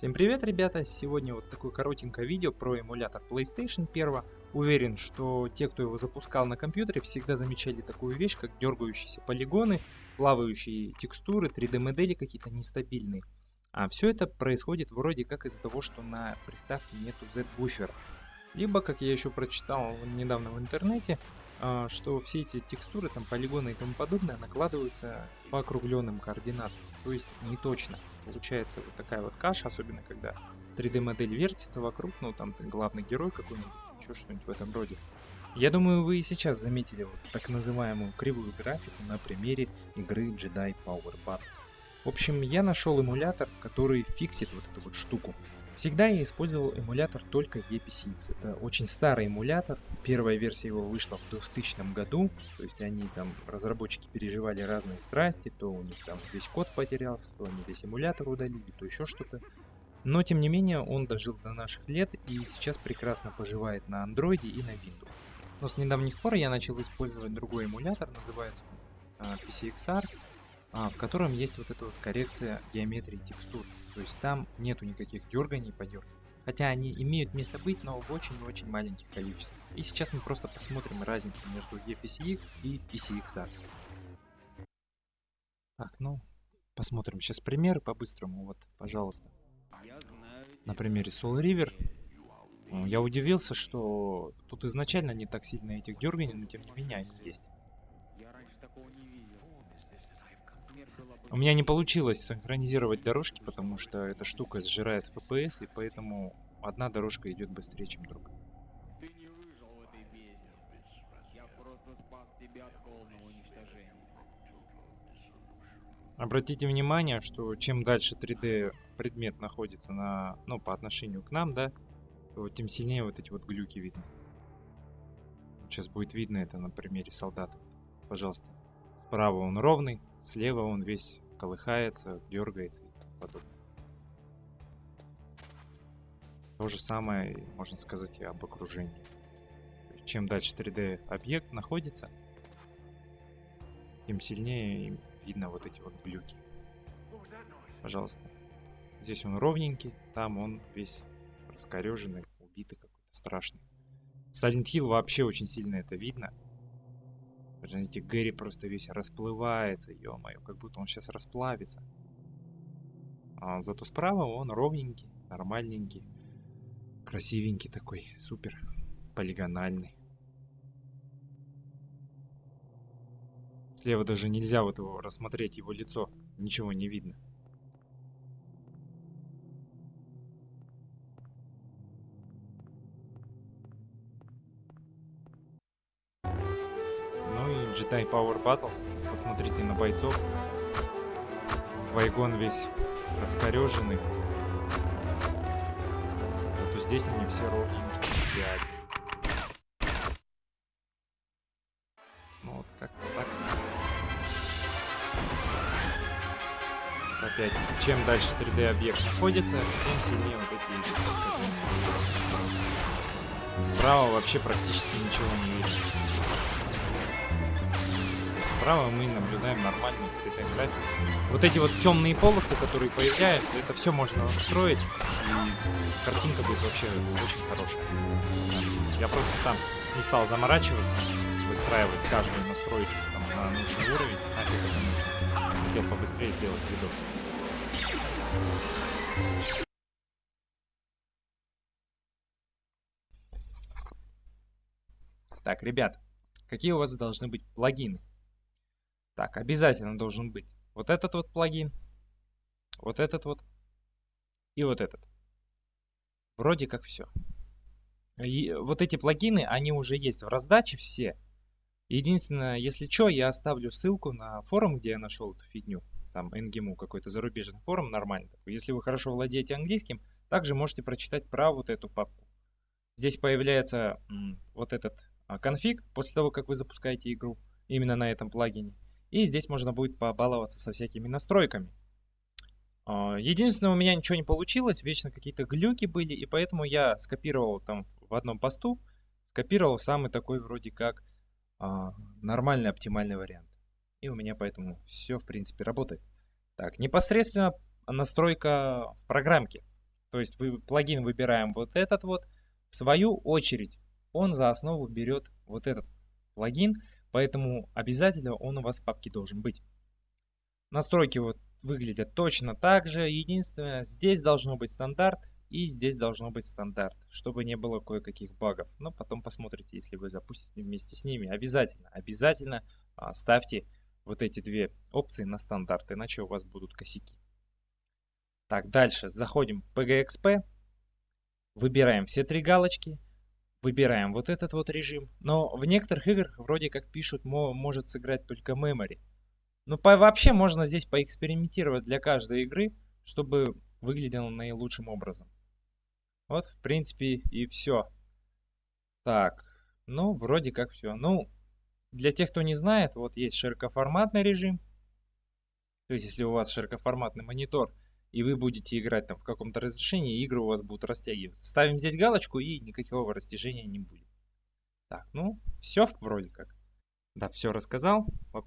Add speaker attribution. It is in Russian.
Speaker 1: Всем привет, ребята! Сегодня вот такое коротенькое видео про эмулятор PlayStation 1. Уверен, что те, кто его запускал на компьютере, всегда замечали такую вещь, как дергающиеся полигоны, плавающие текстуры, 3D-модели какие-то нестабильные. А все это происходит вроде как из-за того, что на приставке нету Z-буфера. Либо, как я еще прочитал недавно в интернете, что все эти текстуры, там полигоны и тому подобное накладываются по округленным координатам, то есть не точно. Получается вот такая вот каша, особенно когда 3D модель вертится вокруг, ну там главный герой какой-нибудь, еще что-нибудь в этом роде. Я думаю, вы и сейчас заметили вот так называемую кривую графику на примере игры Jedi Power Battles. В общем, я нашел эмулятор, который фиксит вот эту вот штуку. Всегда я использовал эмулятор только EPCX. Это очень старый эмулятор. Первая версия его вышла в 2000 году. То есть они там, разработчики переживали разные страсти. То у них там весь код потерялся, то они весь эмулятор удалили, то еще что-то. Но тем не менее он дожил до наших лет и сейчас прекрасно поживает на андроиде и на Windows. Но с недавних пор я начал использовать другой эмулятор, называется uh, PCXR, в котором есть вот эта вот коррекция геометрии текстур. То есть там нету никаких дерганий, подерганий. Хотя они имеют место быть, но в очень-очень маленьких количествах. И сейчас мы просто посмотрим разницу между EPCX и PCXR. Так, ну, посмотрим сейчас примеры по-быстрому. Вот, пожалуйста. На примере Soul River. Я удивился, что тут изначально не так сильно этих дерганий, но тем не менее они есть. У меня не получилось синхронизировать дорожки, потому что эта штука сжирает FPS, и поэтому одна дорожка идет быстрее, чем другая. Ты не выжил в этой бездне. Я просто спас тебя от полного уничтожения. Обратите внимание, что чем дальше 3D предмет находится на, ну, по отношению к нам, да, то тем сильнее вот эти вот глюки видно. Сейчас будет видно это на примере солдата. Пожалуйста. Справа он ровный, Слева он весь колыхается, дергается и тому подобное. То же самое, можно сказать, и об окружении. Чем дальше 3D объект находится, тем сильнее видно вот эти вот глюки. Пожалуйста. Здесь он ровненький, там он весь раскореженный, убитый какой-то страшный. Silent Hill вообще очень сильно это видно. Знаете, Гэри просто весь расплывается, ё-моё, как будто он сейчас расплавится. А зато справа он ровненький, нормальненький, красивенький такой, супер полигональный. Слева даже нельзя вот его рассмотреть, его лицо, ничего не видно. Jedi Power Battles. Посмотрите на бойцов. Вайгон весь раскореженный. Зато здесь они все ровненькие. Ну вот как-то так. Опять, чем дальше 3D объект находится, тем сильнее вот эти Справа вообще практически ничего не видно. Справа мы наблюдаем нормальную 3D графику. Вот эти вот темные полосы, которые появляются, это все можно настроить, и картинка будет вообще очень хорошая. Я просто там не стал заморачиваться, выстраивать каждую настройку там, на нужный уровень. Нафиг это нужно. Хотел побыстрее сделать видос. Так, ребят, какие у вас должны быть плагины? Так, обязательно должен быть вот этот вот плагин, вот этот вот и вот этот. Вроде как все. И вот эти плагины, они уже есть в раздаче все. Единственное, если что, я оставлю ссылку на форум, где я нашел эту фигню. Там NGMU какой-то зарубежный форум, нормальный такой. Если вы хорошо владеете английским, также можете прочитать про вот эту папку. Здесь появляется вот этот а, конфиг после того, как вы запускаете игру именно на этом плагине. И здесь можно будет побаловаться со всякими настройками. А, единственное, у меня ничего не получилось, вечно какие-то глюки были, и поэтому я скопировал там в одном посту, скопировал самый такой вроде как а, нормальный оптимальный вариант. И у меня поэтому все в принципе работает. Так, непосредственно настройка в программке. То есть вы плагин выбираем вот этот вот. В свою очередь он за основу берет вот этот плагин, поэтому обязательно он у вас в папке должен быть. Настройки вот выглядят точно так же. Единственное, здесь должно быть стандарт и здесь должно быть стандарт, чтобы не было кое-каких багов. Но потом посмотрите, если вы запустите вместе с ними. Обязательно, обязательно а, ставьте вот эти две опции на стандарт, иначе у вас будут косяки. Так, дальше заходим в PGXP, выбираем все три галочки, выбираем вот этот вот режим. Но в некоторых играх вроде как пишут, может сыграть только memory. Ну, по, вообще можно здесь поэкспериментировать для каждой игры, чтобы выглядело наилучшим образом. Вот, в принципе, и все. Так, ну, вроде как все. Ну, для тех, кто не знает, вот есть широкоформатный режим. То есть, если у вас широкоформатный монитор, и вы будете играть там в каком-то разрешении, игры у вас будут растягиваться. Ставим здесь галочку, и никакого растяжения не будет. Так, ну, все вроде как. Да, все рассказал. В общем,